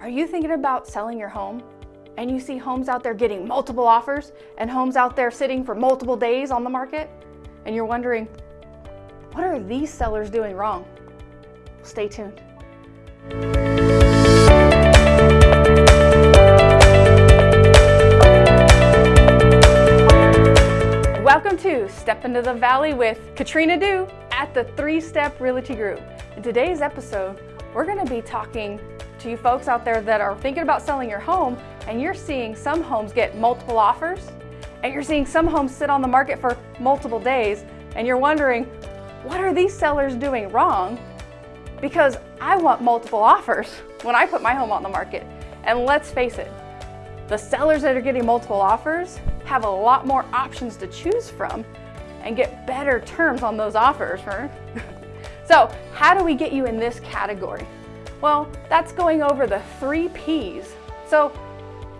Are you thinking about selling your home and you see homes out there getting multiple offers and homes out there sitting for multiple days on the market and you're wondering, what are these sellers doing wrong? Stay tuned. Welcome to Step into the Valley with Katrina Dew at the Three Step Realty Group. In today's episode, we're going to be talking to you folks out there that are thinking about selling your home and you're seeing some homes get multiple offers and you're seeing some homes sit on the market for multiple days and you're wondering, what are these sellers doing wrong? Because I want multiple offers when I put my home on the market. And let's face it, the sellers that are getting multiple offers have a lot more options to choose from and get better terms on those offers. so how do we get you in this category? Well, that's going over the three P's. So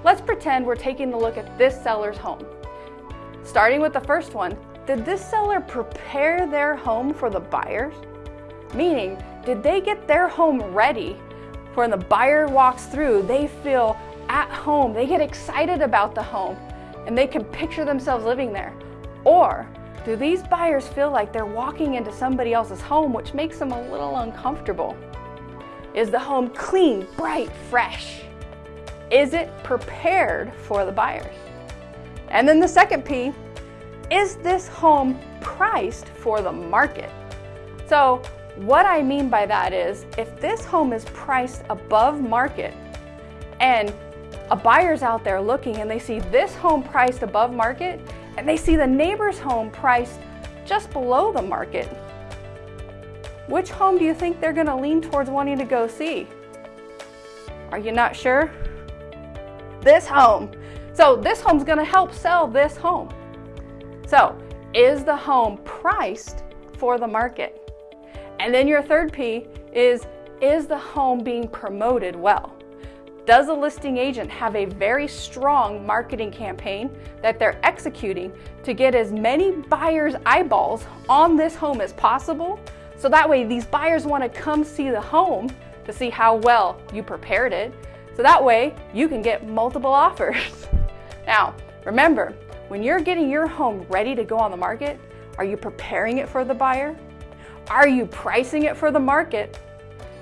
let's pretend we're taking a look at this seller's home. Starting with the first one, did this seller prepare their home for the buyers? Meaning, did they get their home ready for when the buyer walks through, they feel at home, they get excited about the home, and they can picture themselves living there? Or do these buyers feel like they're walking into somebody else's home, which makes them a little uncomfortable? Is the home clean, bright, fresh? Is it prepared for the buyers? And then the second P, is this home priced for the market? So what I mean by that is if this home is priced above market and a buyer's out there looking and they see this home priced above market and they see the neighbor's home priced just below the market, which home do you think they're gonna lean towards wanting to go see? Are you not sure? This home. So this home's gonna help sell this home. So is the home priced for the market? And then your third P is, is the home being promoted well? Does a listing agent have a very strong marketing campaign that they're executing to get as many buyers' eyeballs on this home as possible so that way these buyers want to come see the home to see how well you prepared it. So that way you can get multiple offers. now, remember, when you're getting your home ready to go on the market, are you preparing it for the buyer? Are you pricing it for the market?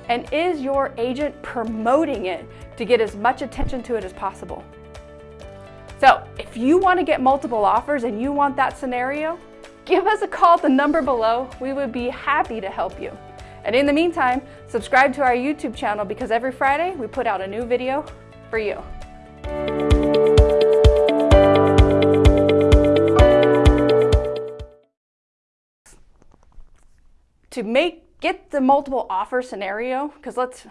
And is your agent promoting it to get as much attention to it as possible? So if you want to get multiple offers and you want that scenario, give us a call at the number below. We would be happy to help you. And in the meantime, subscribe to our YouTube channel because every Friday we put out a new video for you. To make get the multiple offer scenario, because let's